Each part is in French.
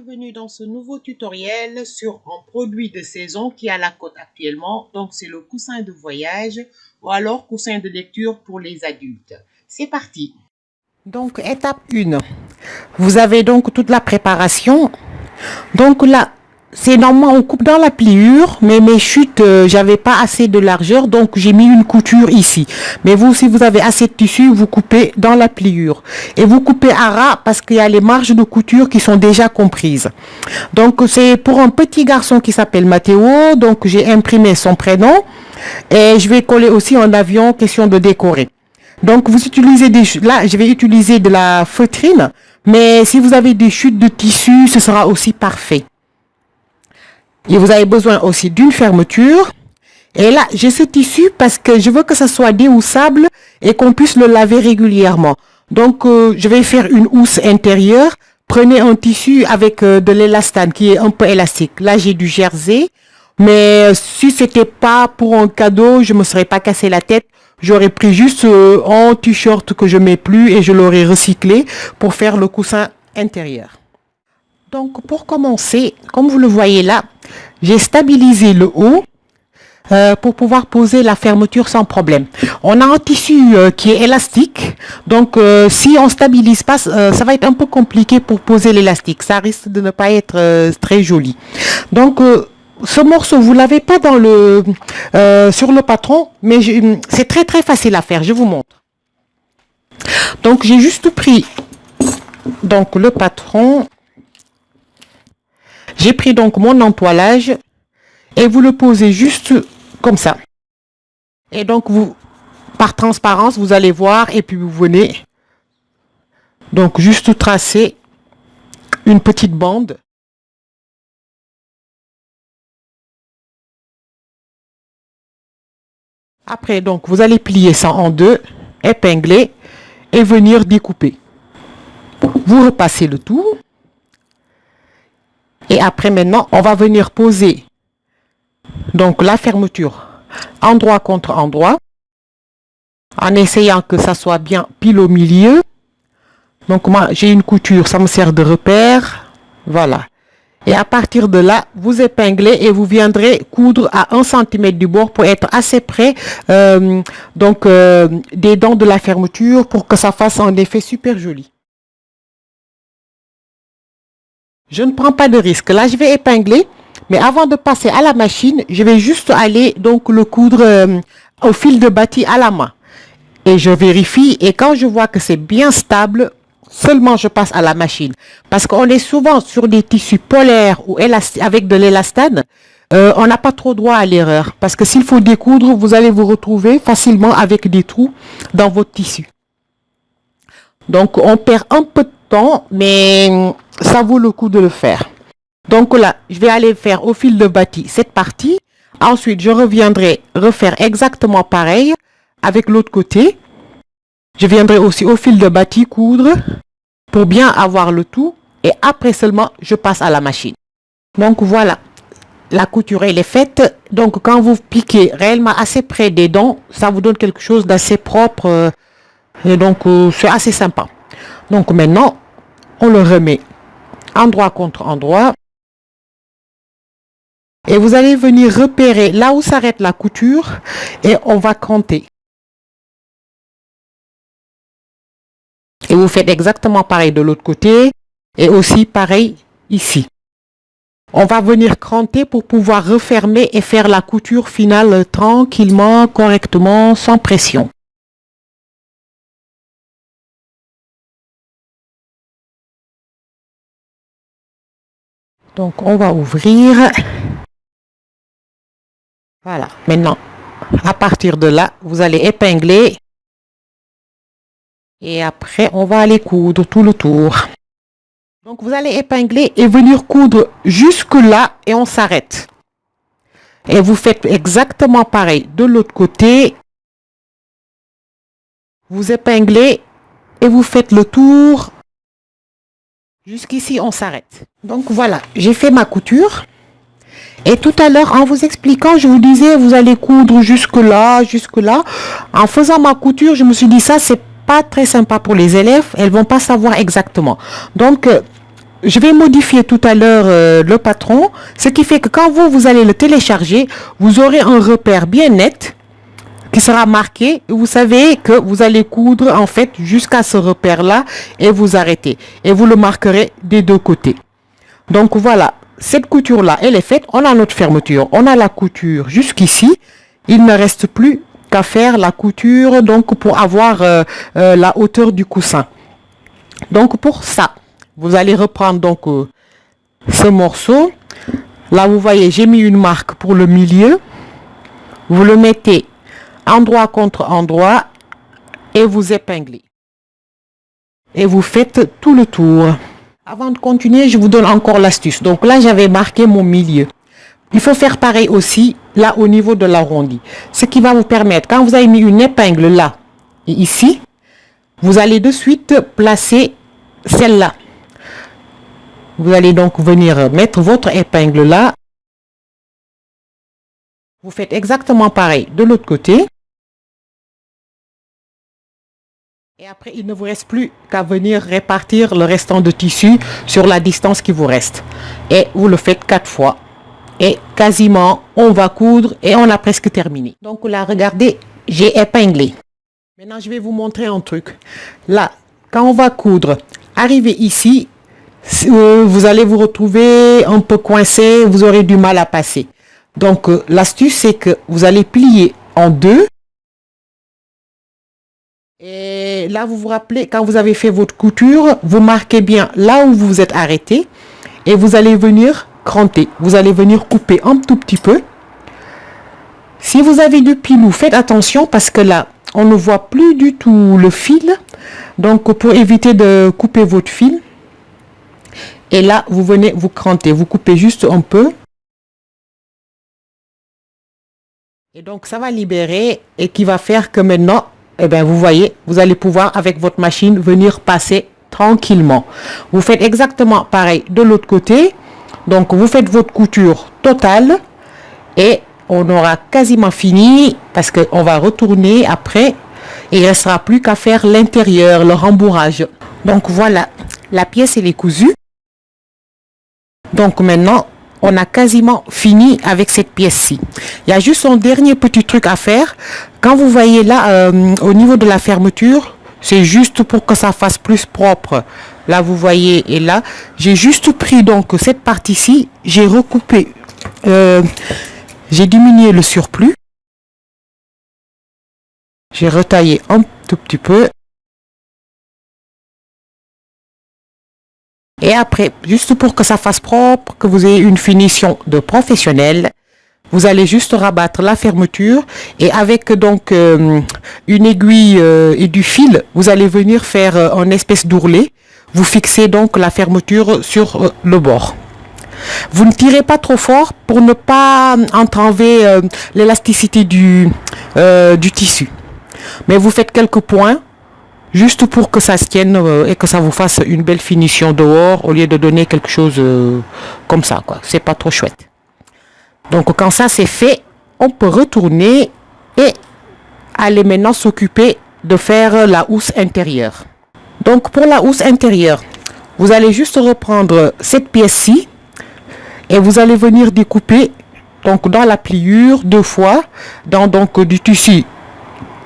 bienvenue dans ce nouveau tutoriel sur un produit de saison qui est à la cote actuellement. Donc c'est le coussin de voyage ou alors coussin de lecture pour les adultes. C'est parti Donc étape 1. Vous avez donc toute la préparation. Donc là, c'est normalement on coupe dans la pliure mais mes chutes euh, j'avais pas assez de largeur donc j'ai mis une couture ici. Mais vous si vous avez assez de tissu vous coupez dans la pliure. Et vous coupez à ras parce qu'il y a les marges de couture qui sont déjà comprises. Donc c'est pour un petit garçon qui s'appelle Mathéo donc j'ai imprimé son prénom et je vais coller aussi en avion question de décorer. Donc vous utilisez des là je vais utiliser de la feutrine mais si vous avez des chutes de tissu ce sera aussi parfait et vous avez besoin aussi d'une fermeture. Et là, j'ai ce tissu parce que je veux que ça soit déhoussable et qu'on puisse le laver régulièrement. Donc, euh, je vais faire une housse intérieure. Prenez un tissu avec euh, de l'élastane qui est un peu élastique. Là, j'ai du jersey. Mais euh, si c'était pas pour un cadeau, je me serais pas cassé la tête. J'aurais pris juste un t-shirt que je mets plus et je l'aurais recyclé pour faire le coussin intérieur. Donc, pour commencer, comme vous le voyez là, j'ai stabilisé le haut euh, pour pouvoir poser la fermeture sans problème. On a un tissu euh, qui est élastique, donc euh, si on stabilise pas, ça va être un peu compliqué pour poser l'élastique. Ça risque de ne pas être très joli. Donc ce morceau, vous l'avez pas dans le sur le patron, mais c'est très très facile à faire. Je vous montre. Donc j'ai juste pris donc le patron j'ai pris donc mon entoilage et vous le posez juste comme ça. Et donc, vous, par transparence, vous allez voir et puis vous venez donc juste tracer une petite bande. Après, donc, vous allez plier ça en deux, épingler et venir découper. Vous repassez le tout. Et après maintenant, on va venir poser donc la fermeture endroit contre endroit en essayant que ça soit bien pile au milieu. Donc moi, j'ai une couture, ça me sert de repère. Voilà. Et à partir de là, vous épinglez et vous viendrez coudre à 1 cm du bord pour être assez près euh, donc, euh, des dents de la fermeture pour que ça fasse un effet super joli. Je ne prends pas de risque. Là, je vais épingler. Mais avant de passer à la machine, je vais juste aller donc le coudre euh, au fil de bâti à la main. Et je vérifie. Et quand je vois que c'est bien stable, seulement je passe à la machine. Parce qu'on est souvent sur des tissus polaires ou avec de l'élastane. Euh, on n'a pas trop droit à l'erreur. Parce que s'il faut découdre, vous allez vous retrouver facilement avec des trous dans votre tissu. Donc, on perd un peu de temps, mais ça vaut le coup de le faire. Donc là, je vais aller faire au fil de bâti cette partie. Ensuite, je reviendrai refaire exactement pareil avec l'autre côté. Je viendrai aussi au fil de bâti coudre pour bien avoir le tout. Et après seulement, je passe à la machine. Donc voilà, la couture est faite. Donc quand vous piquez réellement assez près des dents, ça vous donne quelque chose d'assez propre. Et donc euh, c'est assez sympa. Donc maintenant, on le remet endroit contre endroit. Et vous allez venir repérer là où s'arrête la couture et on va compter. Et vous faites exactement pareil de l'autre côté et aussi pareil ici. On va venir cranter pour pouvoir refermer et faire la couture finale tranquillement, correctement, sans pression. Donc, on va ouvrir. Voilà. Maintenant, à partir de là, vous allez épingler. Et après, on va aller coudre tout le tour. Donc, vous allez épingler et venir coudre jusque là et on s'arrête. Et vous faites exactement pareil de l'autre côté. Vous épinglez et vous faites le tour Jusqu'ici, on s'arrête. Donc voilà, j'ai fait ma couture. Et tout à l'heure, en vous expliquant, je vous disais, vous allez coudre jusque là, jusque là. En faisant ma couture, je me suis dit, ça, c'est pas très sympa pour les élèves. Elles vont pas savoir exactement. Donc, euh, je vais modifier tout à l'heure euh, le patron, ce qui fait que quand vous, vous allez le télécharger, vous aurez un repère bien net qui sera marqué. Vous savez que vous allez coudre en fait jusqu'à ce repère-là et vous arrêtez. Et vous le marquerez des deux côtés. Donc voilà, cette couture-là, elle est faite. On a notre fermeture, on a la couture jusqu'ici. Il ne reste plus qu'à faire la couture donc pour avoir euh, euh, la hauteur du coussin. Donc pour ça, vous allez reprendre donc euh, ce morceau. Là, vous voyez, j'ai mis une marque pour le milieu. Vous le mettez endroit contre endroit et vous épinglez. Et vous faites tout le tour. Avant de continuer, je vous donne encore l'astuce. Donc là, j'avais marqué mon milieu. Il faut faire pareil aussi là au niveau de l'arrondi. Ce qui va vous permettre, quand vous avez mis une épingle là et ici, vous allez de suite placer celle-là. Vous allez donc venir mettre votre épingle là. Vous faites exactement pareil de l'autre côté. Et après, il ne vous reste plus qu'à venir répartir le restant de tissu sur la distance qui vous reste. Et vous le faites quatre fois. Et quasiment, on va coudre et on a presque terminé. Donc là, regardez, j'ai épinglé. Maintenant, je vais vous montrer un truc. Là, quand on va coudre, arrivez ici, euh, vous allez vous retrouver un peu coincé, vous aurez du mal à passer. Donc, euh, l'astuce, c'est que vous allez plier en deux. Et là, vous vous rappelez, quand vous avez fait votre couture, vous marquez bien là où vous vous êtes arrêté. Et vous allez venir cranter. Vous allez venir couper un tout petit peu. Si vous avez du pilou, faites attention parce que là, on ne voit plus du tout le fil. Donc, pour éviter de couper votre fil, et là, vous venez vous cranter. Vous coupez juste un peu. Et donc, ça va libérer et qui va faire que maintenant, eh bien, vous voyez, vous allez pouvoir, avec votre machine, venir passer tranquillement. Vous faites exactement pareil de l'autre côté. Donc, vous faites votre couture totale et on aura quasiment fini parce qu'on va retourner après il ne restera plus qu'à faire l'intérieur, le rembourrage. Donc, voilà, la pièce, elle est cousue. Donc maintenant, on a quasiment fini avec cette pièce-ci. Il y a juste un dernier petit truc à faire. Quand vous voyez là, euh, au niveau de la fermeture, c'est juste pour que ça fasse plus propre. Là, vous voyez, et là, j'ai juste pris donc cette partie-ci, j'ai recoupé, euh, j'ai diminué le surplus. J'ai retaillé un tout petit peu Et après, juste pour que ça fasse propre, que vous ayez une finition de professionnel, vous allez juste rabattre la fermeture et avec donc euh, une aiguille euh, et du fil, vous allez venir faire euh, un espèce d'ourlet. Vous fixez donc la fermeture sur le bord. Vous ne tirez pas trop fort pour ne pas entraver l'élasticité du tissu. Mais vous faites quelques points juste pour que ça se tienne euh, et que ça vous fasse une belle finition dehors au lieu de donner quelque chose euh, comme ça quoi. C'est pas trop chouette. Donc quand ça c'est fait on peut retourner et aller maintenant s'occuper de faire la housse intérieure. Donc pour la housse intérieure vous allez juste reprendre cette pièce-ci et vous allez venir découper donc dans la pliure deux fois dans donc du tissu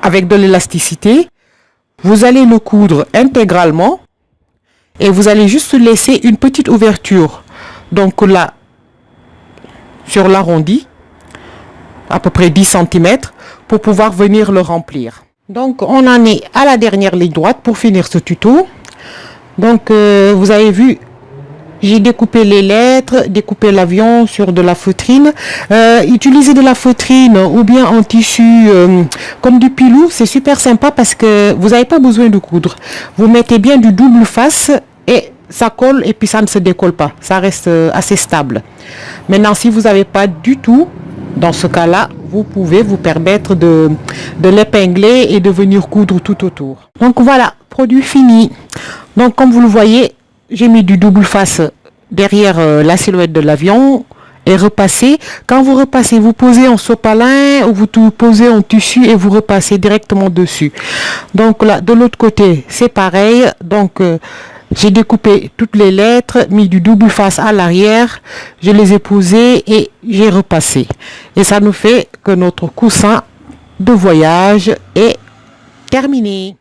avec de l'élasticité vous allez le coudre intégralement et vous allez juste laisser une petite ouverture. Donc là, sur l'arrondi, à peu près 10 cm, pour pouvoir venir le remplir. Donc on en est à la dernière ligne droite pour finir ce tuto. Donc euh, vous avez vu, j'ai découpé les lettres, découpé l'avion sur de la feutrine. Euh, utiliser de la feutrine ou bien en tissu euh, comme du pilou, c'est super sympa parce que vous n'avez pas besoin de coudre. Vous mettez bien du double face et ça colle et puis ça ne se décolle pas. Ça reste euh, assez stable. Maintenant, si vous n'avez pas du tout, dans ce cas-là, vous pouvez vous permettre de, de l'épingler et de venir coudre tout autour. Donc voilà, produit fini. Donc comme vous le voyez, j'ai mis du double face derrière euh, la silhouette de l'avion et repassé. Quand vous repassez, vous posez en sopalin ou vous posez en tissu et vous repassez directement dessus. Donc là, de l'autre côté, c'est pareil. Donc euh, J'ai découpé toutes les lettres, mis du double face à l'arrière, je les ai posées et j'ai repassé. Et ça nous fait que notre coussin de voyage est terminé.